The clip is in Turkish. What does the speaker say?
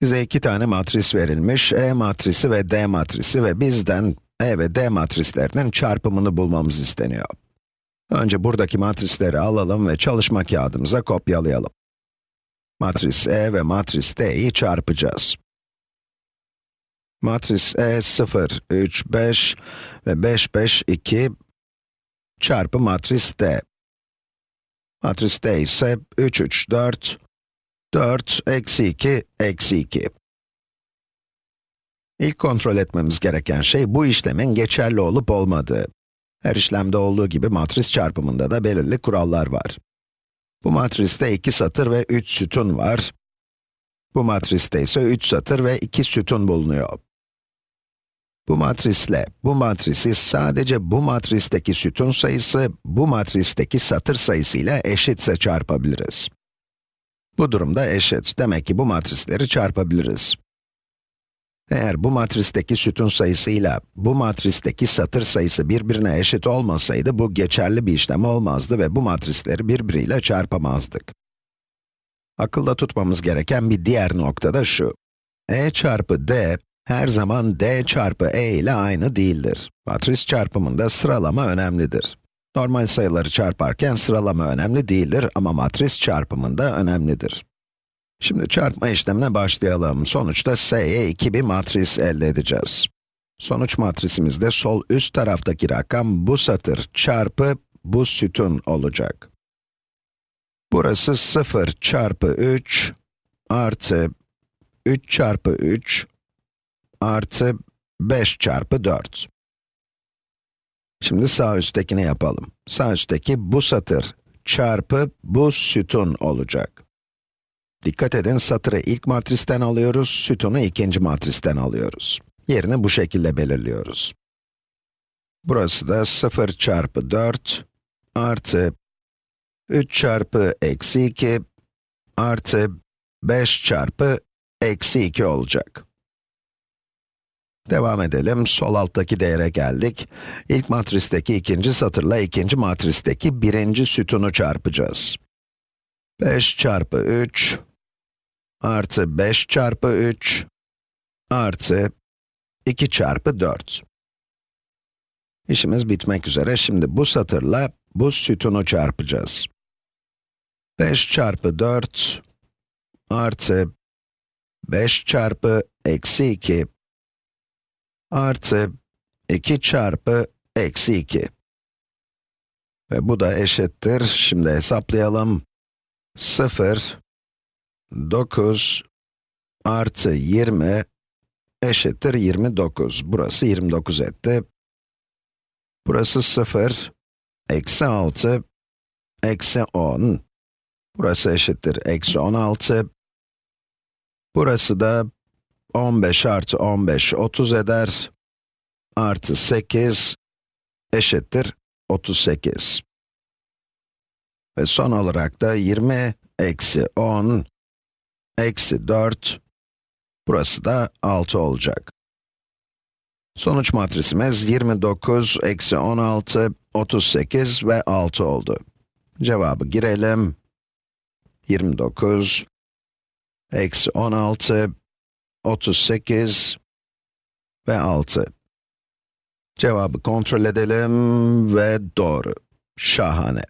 Bize iki tane matris verilmiş, E matrisi ve D matrisi ve bizden E ve D matrislerinin çarpımını bulmamız isteniyor. Önce buradaki matrisleri alalım ve çalışma kağıdımıza kopyalayalım. Matris E ve matris D'yi çarpacağız. Matris E 0, 3, 5 ve 5, 5, 2 çarpı matris D. Matris D ise 3, 3, 4, 4, eksi 2, eksi 2. İlk kontrol etmemiz gereken şey bu işlemin geçerli olup olmadığı. Her işlemde olduğu gibi matris çarpımında da belirli kurallar var. Bu matriste 2 satır ve 3 sütun var. Bu matriste ise 3 satır ve 2 sütun bulunuyor. Bu matrisle bu matrisi sadece bu matristeki sütun sayısı, bu matristeki satır sayısıyla eşitse çarpabiliriz. Bu durumda eşit. Demek ki bu matrisleri çarpabiliriz. Eğer bu matristeki sütun sayısıyla bu matristeki satır sayısı birbirine eşit olmasaydı bu geçerli bir işlem olmazdı ve bu matrisleri birbiriyle çarpamazdık. Akılda tutmamız gereken bir diğer nokta da şu. E çarpı d her zaman d çarpı e ile aynı değildir. Matris çarpımında sıralama önemlidir. Normal sayıları çarparken sıralama önemli değildir ama matris çarpımında önemlidir. Şimdi çarpma işlemine başlayalım. Sonuçta S'ye 2 bir matris elde edeceğiz. Sonuç matrisimizde sol üst taraftaki rakam bu satır çarpı bu sütun olacak. Burası 0 çarpı 3 artı 3 çarpı 3 artı 5 çarpı 4. Şimdi sağ üsttekini yapalım. Sağ üstteki bu satır çarpı bu sütun olacak. Dikkat edin, satırı ilk matristen alıyoruz, sütunu ikinci matristen alıyoruz. Yerini bu şekilde belirliyoruz. Burası da 0 çarpı 4 artı 3 çarpı eksi 2 artı 5 çarpı eksi 2 olacak. Devam edelim, sol alttaki değere geldik. İlk matristeki ikinci satırla ikinci matristeki birinci sütunu çarpacağız. 5 çarpı 3 artı 5 çarpı 3 artı 2 çarpı 4. İşimiz bitmek üzere. Şimdi bu satırla bu sütunu çarpacağız. 5 çarpı 4 artı 5 çarpı eksi 2 artı 2 çarpı eksi 2. Ve bu da eşittir, şimdi hesaplayalım. 0, 9 artı 20 eşittir 29. Burası 29 etti. Burası 0, eksi 6, eksi 10. Burası eşittir eksi 16. Burası da 15 artı 15, 30 eder. Artı 8 eşittir 38. Ve son olarak da 20 eksi 10 eksi 4, burası da 6 olacak. Sonuç matrisimiz 29, eksi 16, 38 ve 6 oldu. Cevabı girelim. 29, eksi 16, 38 ve 6. Cevabı kontrol edelim ve doğru. Şahane.